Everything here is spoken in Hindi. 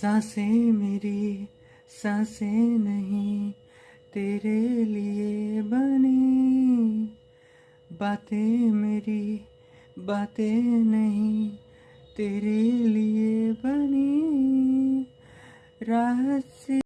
साँसें मेरी, साँसें नहीं तेरे लिए बनी। बातें मेरी, बातें नहीं तेरे लिए बनी। रात से